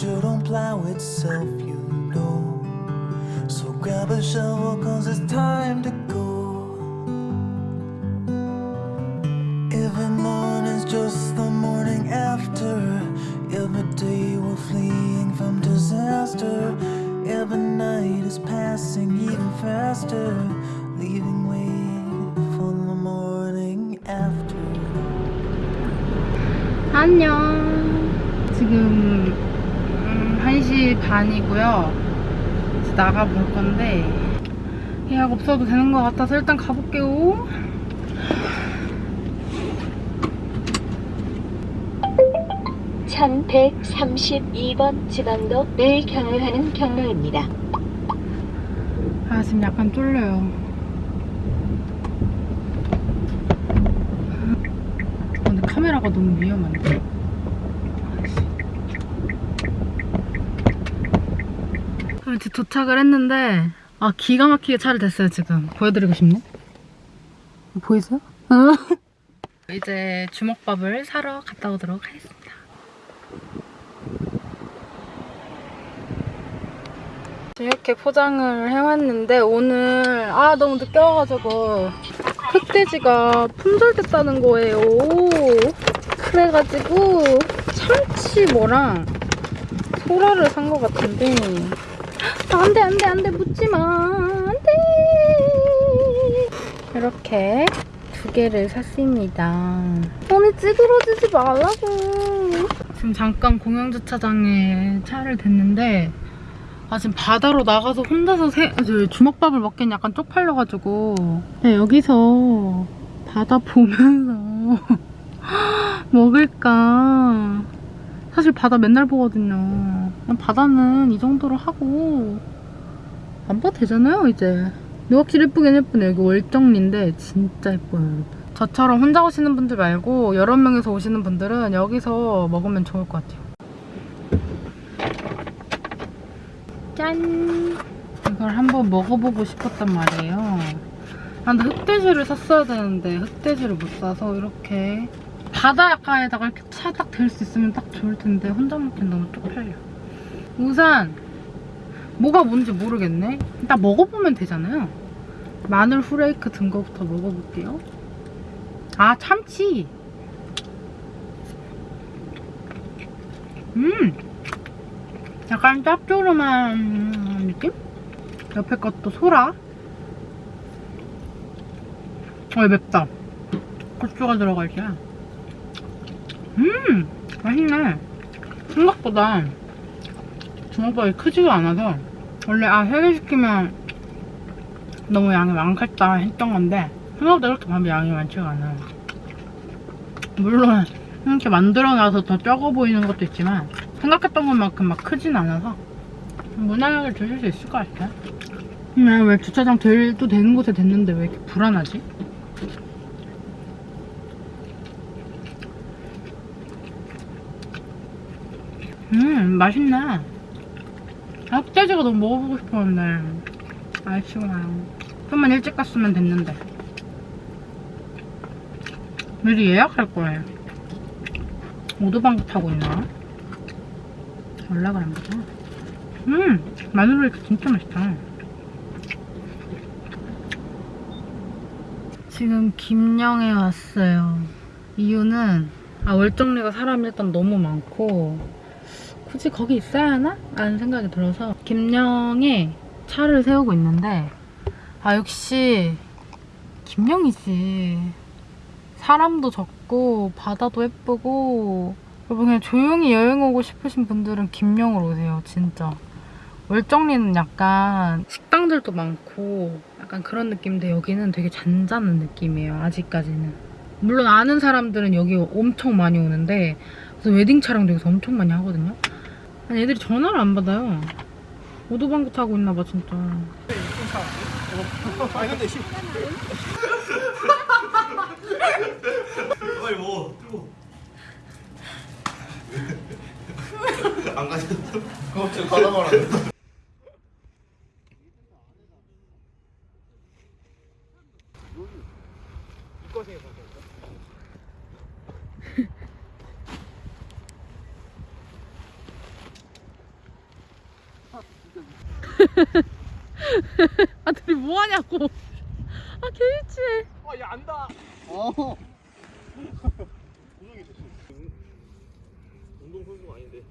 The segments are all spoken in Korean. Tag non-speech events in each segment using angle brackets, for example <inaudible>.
sure don't plow itself, you know. So grab a shovel, cause it's time to 1시 반이고요. 이제 나가볼 건데 예약 없어도 되는 것 같아서 일단 가볼게요. 천 1132번 지방도를 경유하는 경로입니다. 아 지금 약간 쫄려요. 아, 근데 카메라가 너무 위험한데. 아, 이제 도착을 했는데 아 기가 막히게 차를 댔어요 지금. 보여드리고 싶네. 보이세요? <laughs> 이제 주먹밥을 사러 갔다 오도록 하겠습니다. 이렇게 포장을 해왔는데 오늘 아 너무 늦게 와가지고 흑돼지가 품절됐다는 거예요 그래가지고 참치 뭐랑 소라를 산 것 같은데 아, 안돼 안돼 안돼 묻지마. 안돼. 이렇게 두 개를 샀습니다. 언니 찌그러지지 말라고. 지금 잠깐 공영주차장에 차를 댔는데 아 지금 바다로 나가서 혼자서 새, 저 주먹밥을 먹기엔 약간 쪽팔려가지고. 네, 여기서 바다 보면서 <laughs> 먹을까 사실 바다 맨날 보거든요. 바다는 이 정도로 하고 안 봐도 되잖아요 이제. 확실히 예쁘긴 예쁘네 여기 월정리인데 진짜 예뻐요 여러분. 저처럼 혼자 오시는 분들 말고 여러 명이서 오시는 분들은 여기서 먹으면 좋을 것 같아요. 짠! 이걸 한번 먹어보고 싶었단 말이에요. 아, 근데 흑돼지를 샀어야 되는데 흑돼지를 못 사서 이렇게 바닷가에다가 이렇게 차딱댈수 있으면 딱 좋을 텐데 혼자 먹긴 너무 쪽팔려. 우선 뭐가 뭔지 모르겠네. 일단 먹어보면 되잖아요. 마늘 후레이크 든 거부터 먹어볼게요. 아 참치! 음! 약간 짭조름한 느낌? 옆에 것도 소라. 어, 맵다. 고추가 있어. 음, 맛있네. 생각보다 주먹밥이 크지가 않아서 원래 아, 세개 시키면 너무 양이 많겠다 했던 건데 생각보다 이렇게 밥이 양이 많지가 않아요. 물론 이렇게 만들어놔서 더 적어 보이는 것도 있지만 생각했던 것만큼 막 크진 않아서 무난하게 드실 수 있을 것 같아요. 음, 왜 주차장 될도 되는 곳에 됐는데 왜 이렇게 불안하지? 음, 맛있네. 흑돼지가 너무 먹어보고 싶었는데 아쉬워요. 좀만 일찍 갔으면 됐는데. 미리 예약할 거예요. 오도방구 타고 있나? 한 거죠. 음! 마늘 로이크 진짜 맛있다. 지금 김영에 왔어요. 이유는 아 월정리가 사람이 일단 너무 많고 굳이 거기 있어야 하나? 라는 생각이 들어서 김영에 차를 세우고 있는데 아 역시 김영이지. 사람도 적고 바다도 예쁘고 여러분 그냥 조용히 여행 오고 싶으신 분들은 김영으로 오세요 진짜 월정리는 약간 식당들도 많고 약간 그런 느낌인데 여기는 되게 잔잔한 느낌이에요 아직까지는 물론 아는 사람들은 여기 엄청 많이 오는데 그래서 웨딩 촬영도 여기서 엄청 많이 하거든요 아니 애들이 전화를 안 받아요 오도방구 타고 있나봐 진짜 아니 근데 씨. 빨리 먹어. 뜨거. 안 가셨어? 그거 좀 가다 말아. <laughs> 아 둘이 뭐 하냐고. 아 개유치해. 아얘 안다 어. 운동 선수가 아닌데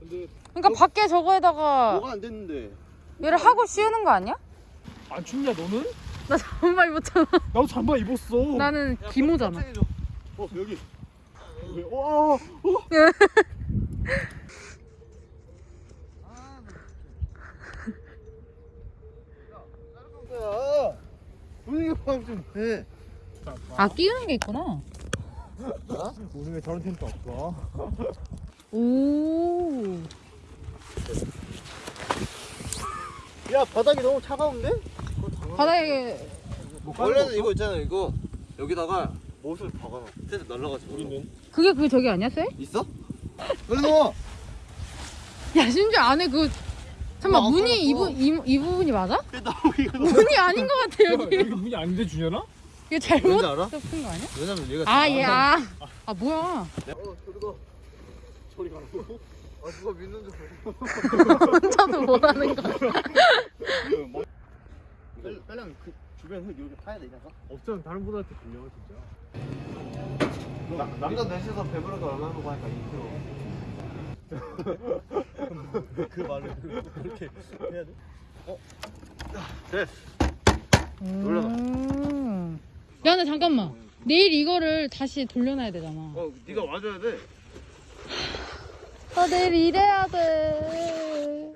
근데 그러니까 밖에 저거에다가 뭐가 안 됐는데. 얘를 하고 씌우는 거 아니야? 안 춥냐 너는? 나 잠바 입었잖아. 나도 잠바 입었어 나는 기모잖아. 어 여기. <laughs> 와 야. 분위기 파악 좀 해. 아 끼우는 게 있구나. 오늘 왜 저런 텐트 없어? 오. 야 바닥이 너무 차가운데? 바닥에 원래는 이거 있잖아 이거 여기다가 못을 박아놔. 텐트 날라가지. 우리는 그게 그 저기 아니야 쌤? 있어? 여기 넣어. 야 심지어 안에 그 잠깐 어, 문이 이, 부. 이, 이 부분이 맞아? 나 이거. 문이 아닌 것 같아 여기 여기. 문이 안 돼 주려나? 이게 잘못 알아? 덮은 거 아니야? 왜냐면 얘가 아얘 아. 아 뭐야? 어 저리가 저리 가라고? 아 누가 믿는 줄 <laughs> 혼자도 못하는 거. 빨리 빨리 하면 그 주변 흙 이렇게 파야 되냐가? 없으면 다른 분한테 빌려 진짜 남자 넷이서 배부르게 얼마 하고 하니까 2kg <laughs> 그 말을 그렇게 해야 돼? 어? 돼 올라가. 음. 야 근데 잠깐만. 내일 이거를 다시 돌려놔야 되잖아. 어 네가 와줘야 돼 아 내일 일해야 돼.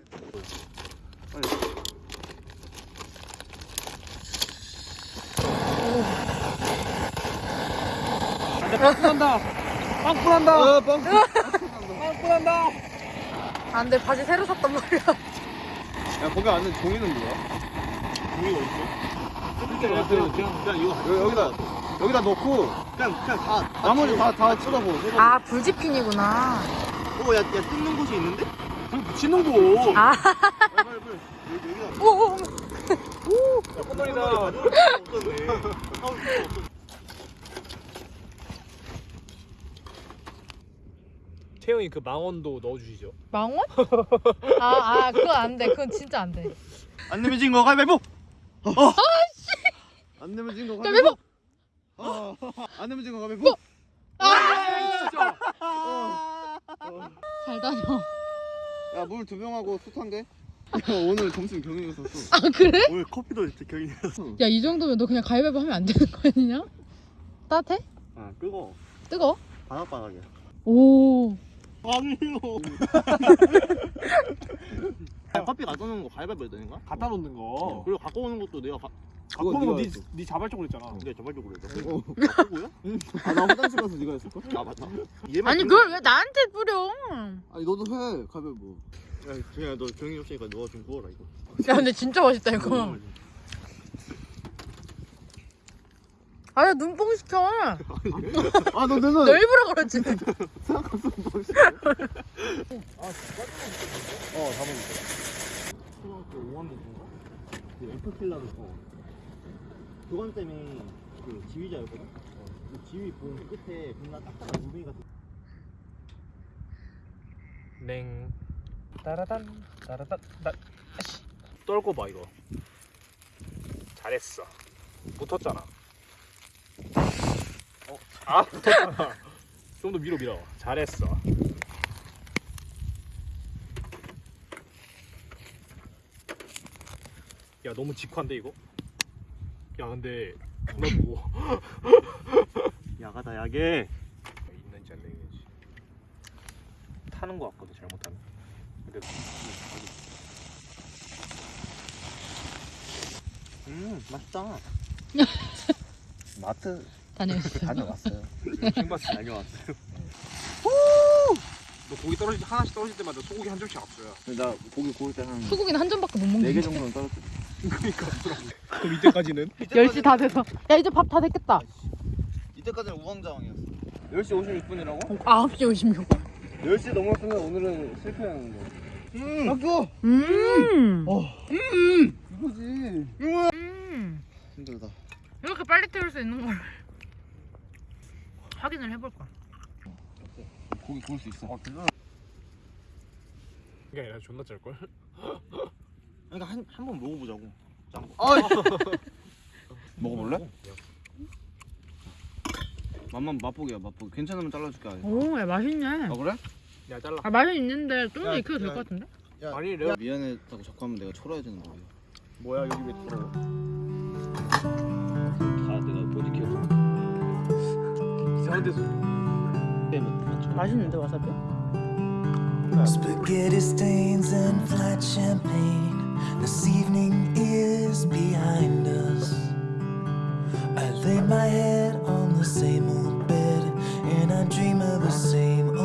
빵꾸난다 빵꾸난다 아 빵! 빵 <laughs> 꾸난다 안돼 바지 새로 샀단 말이야. 야 거기 안에 종이는 뭐야? 종이가 어딨어? 그냥, 그냥, 그냥 이거 여기다 여기다 넣고 그냥 그냥 다 나머지 다다 쏟아부어 쏟아부어 아 불지핀이구나. 어야 야 뜯는 곳이 있는데? 불 붙이는 거 아. 빨리 빨리 여기 여기다 오. 콧물이다 <laughs> 태영이 그 망원도 넣어주시죠 망원? <laughs> 아, 아, 그건 안 돼. 그건 진짜 안 돼. 안 내면 진거 가위바위보! 어. 안 내면 진거 가위바위보! 어. 안 내면 진거 가위바위보! 잘 다녀. 야 물 두 병하고 한 개? 오늘 점심 경영이었었어 아, 그래? 오늘 커피도 진짜 경영이었어 야, 이 정도면 너 그냥 가위바위보 하면 안 되는 거 아니냐? 따뜻해? 아 끄고 뜨거워? 바닥바닥이야 오. 아니요 야, <laughs> 커피 갖다 놓은 거 가위바위보 해야 되는 거야? 갖다 놓는 거 그리고 갖고 오는 것도 내가 가... 갖고 오는 거네 했어. 네 자발적으로 했잖아 내가 저발적으로 했어 어. 갖고야? <laughs> 아나 화장실 가서 네가 했을 걸? 아 맞다 얘만 아니. 그걸 왜 나한테 뿌려? 아니 너도 해 가위바위보 야 중이야 너 경영이 없으니까 너가 좀 구워라 이거 야, 근데 진짜 맛있다, 이거. 아야, 눈뽕 시켜. 아너 내가 너 일부러 그러지. 어다 먹었어 초등학교 5학년 인가? 그 F킬라를 어 교관 때문에 그 지휘자였거든? 어. 그 지휘 본 끝에 겁나 딱딱한 무빙이 같은 냉 따라단 따라단 따 아씨 떨고 봐 이거 잘했어 붙었잖아 어? 아 붙었잖아 좀 더 밀어 밀어. 잘했어. 야 너무 직관데 이거? 야 근데 존나 무거워 <laughs> 야가다 야게. 있는지 안 되는지. 타는 거 같거든 잘못하면. 근데 음 맛있다. <laughs> 마트 다녀오셨어. 다녀왔어요 킹바스 다녀왔어요 너 고기 떨어질 하나씩 떨어질 때마다 소고기 한 점씩 앞서요 나 고기 구울 때한 소고기는 한 점밖에 못 4개 먹는데. 정도는 떨었어 그러니까 <laughs> 그럼 이때까지는 10시 다 돼서. 야, 이제 밥 다 됐겠다. 이때까지는 우왕좌왕이었어 10시 56분이라고? 9시 56분. 10시 넘었으면 오늘은 실패하는 거 음! 학교! 음. 이거지 음. 힘들다 이렇게 빨리 태울 수 있는 걸 확인을 해볼 거야. 고기 구울 수 있어 아 그거? 이게 아니라 존나 짤 걸 그러니까 한 한 번 먹어보자고. 짠 거. 어이. <laughs> 먹어볼래? 맛만 맛보기야 맛보기. 괜찮으면 잘라줄게. 오, 야, 맛있네. 아 그래? 야 잘라 아, 맛은 있는데 좀 더 야, 익혀도 될 야. 것 같은데? 아니 내가 미안했다고 자꾸 하면 내가 되는 거야. 뭐야 여기 왜 들어 맛있는데 와사비? Spaghetti stains and flat champagne. This evening is behind us. I lay my head on the same old bed And I dream of the same